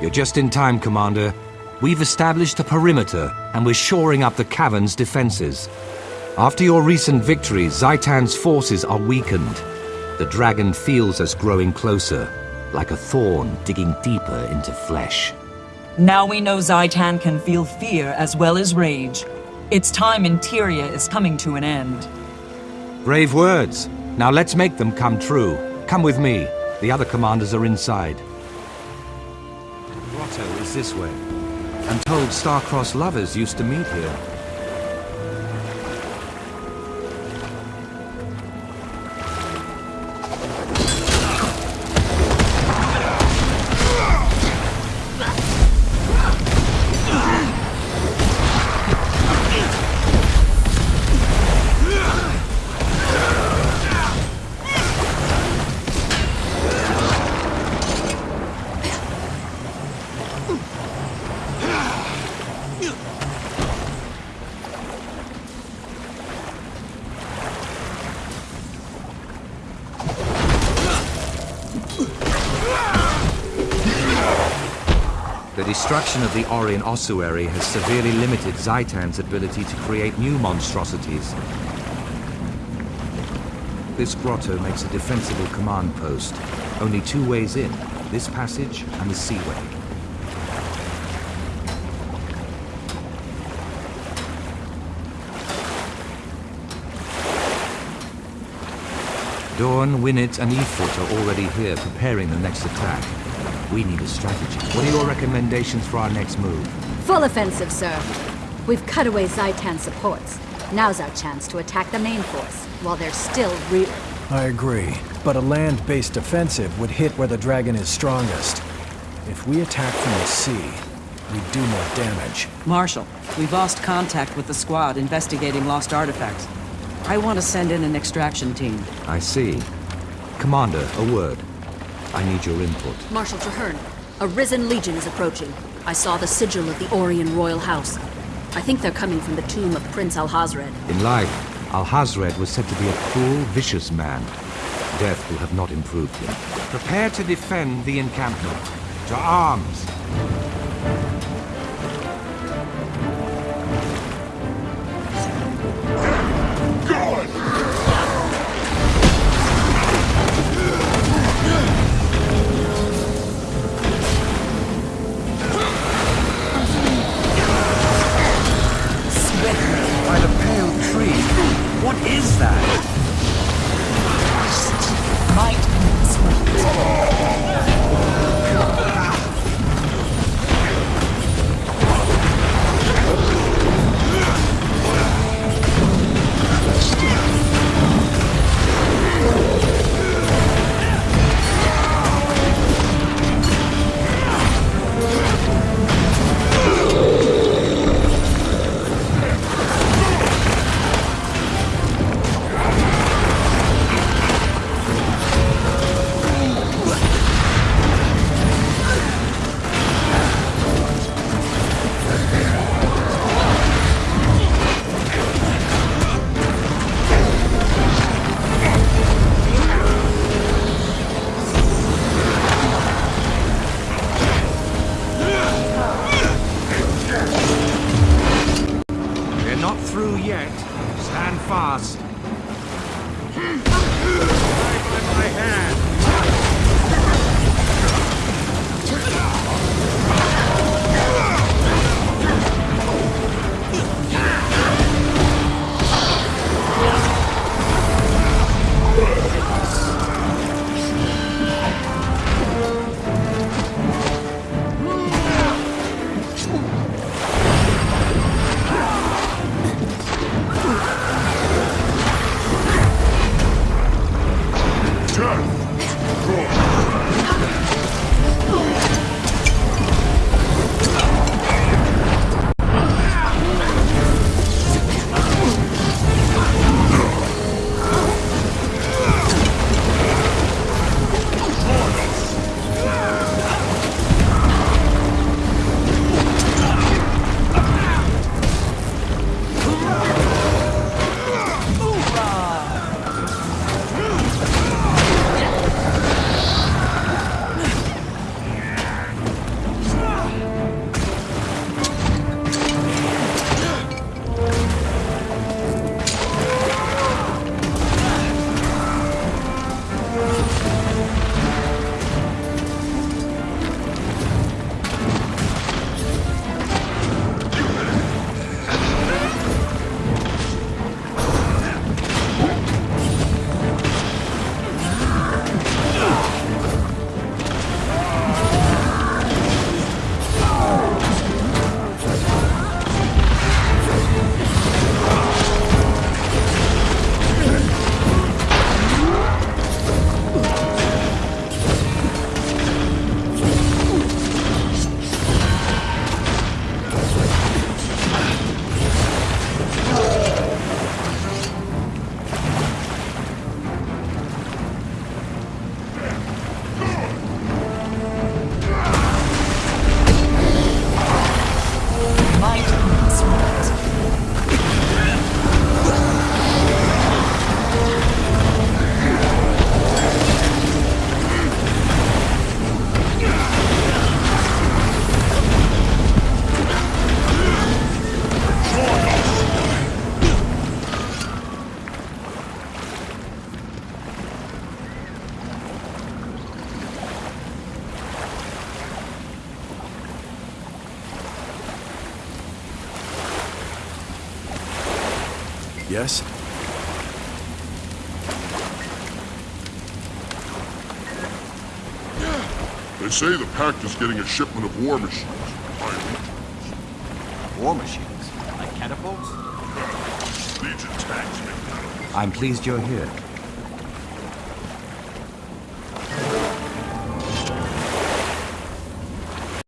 You're just in time, Commander. We've established a perimeter, and we're shoring up the cavern's defenses. After your recent victory, Zhaitan's forces are weakened. The dragon feels us growing closer, like a thorn digging deeper into flesh. Now we know Zhaitan can feel fear as well as rage. Its time in Tyria is coming to an end. Brave words. Now let's make them come true. Come with me. The other commanders are inside. This way. I'm told star-crossed lovers used to meet here. The destruction of the Orrian ossuary has severely limited Zhaitan's ability to create new monstrosities. This grotto makes a defensible command post. Only two ways in, this passage and the seaway. Dawn, Winnet, and Ifrit are already here preparing the next attack. We need a strategy. What are your recommendations for our next move? Full offensive, sir. We've cut away Zhaitan supports. Now's our chance to attack the main force, while they're still real. I agree, but a land-based offensive would hit where the dragon is strongest. If we attack from the sea, we do more damage. Marshal, we've lost contact with the squad investigating lost artifacts. I want to send in an extraction team. I see. Commander, a word. I need your input. Marshal Trahearne, a risen legion is approaching. I saw the sigil of the Orrian royal house. I think they're coming from the tomb of Prince Alhazred. In life, Alhazred was said to be a cruel, vicious man. Death will have not improved him. Prepare to defend the encampment. To arms! What is that? Ah! Yes? They say the Pact is getting a shipment of war machines. War machines? Like catapults? Legion tanks make that. I'm pleased you're here.